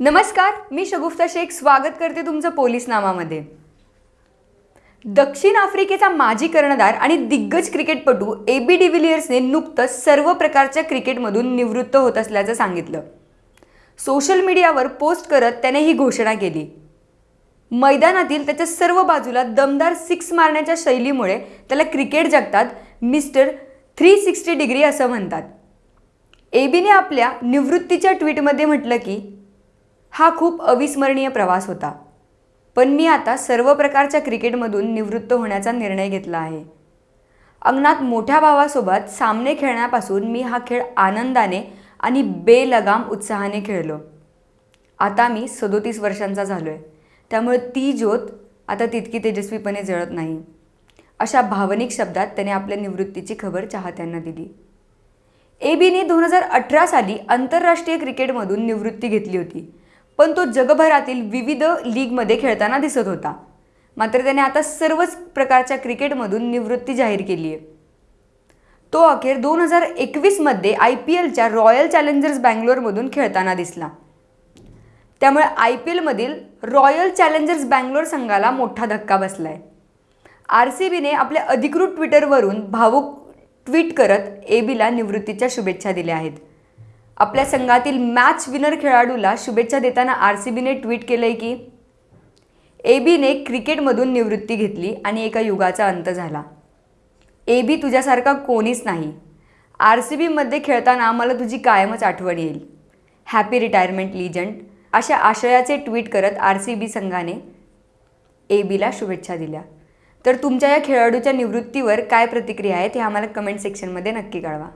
नमस्कार मी शगुफ्ता शेख. स्वागत करते तुमचं पोलीस नामामध्ये. दक्षिण आफ्रिकेचा माजी कर्णधार आणि दिग्गज क्रिकेटपटू ए बी डिव्हिलियर्सने नुकतंच सर्व प्रकारच्या क्रिकेटमधून निवृत्त होत असल्याचं सांगितलं. सोशल मीडियावर पोस्ट करत त्याने ही घोषणा केली. मैदानातील त्याच्या सर्व बाजूला दमदार सिक्स मारण्याच्या शैलीमुळे त्याला क्रिकेट जगतात मिस्टर थ्री सिक्स्टी डिग्री असं म्हणतात. एबीने आपल्या निवृत्तीच्या ट्विटमध्ये म्हटलं की हा खूप अविस्मरणीय प्रवास होता. पण मी आता सर्व प्रकारच्या क्रिकेटमधून निवृत्त होण्याचा निर्णय घेतला आहे. अंगणात मोठ्या भावासोबत सामने खेळण्यापासून मी हा खेळ आनंदाने आणि बेलगाम उत्साहाने खेळलो. आता मी सदोतीस वर्षांचा झालो आहे त्यामुळे ती ज्योत आता तितकी तेजस्वीपणे जळत नाही. अशा भावनिक शब्दात त्याने आपल्या निवृत्तीची खबर चाहत्यांना दिली. ए बीने दोन हजार अठरा साली आंतरराष्ट्रीय क्रिकेटमधून निवृत्ती घेतली होती. पण तो जगभरातील विविध लीगमध्ये खेळताना दिसत होता. मात्र त्याने आता सर्वच प्रकारच्या क्रिकेटमधून निवृत्ती जाहीर केली आहे तो अखेर दोन हजार एकवीसमध्ये आय पी एलच्या रॉयल चॅलेंजर्स बँगलोरमधून खेळताना दिसला. त्यामुळे आय पी एलमधील रॉयल चॅलेंजर्स बँगलोर संघाला मोठा धक्का बसला आहे आर सी बीने आपल्या अधिकृत ट्विटरवरून भावूक ट्विट करत ए बीला निवृत्तीच्या शुभेच्छा दिल्या आहेत. आपल्या संघातील मॅच विनर खेळाडूला शुभेच्छा देताना आर सी बीने ट्विट केलं आहे की ए बीने क्रिकेटमधून निवृत्ती घेतली आणि एका युगाचा अंत झाला. ए बी तुझ्यासारखा कोणीच नाही. आर सी बीमध्ये खेळताना मला तुझी कायमच आठवण येईल. हॅपी रिटायरमेंट लिजंड अशा आशयाचे ट्विट करत आर सी बी संघाने ए बीला शुभेच्छा दिल्या. तर तुमच्या या खेळाडूच्या निवृत्तीवर काय प्रतिक्रिया आहेत ते आम्हाला कमेंट सेक्शनमध्ये नक्की कळवा.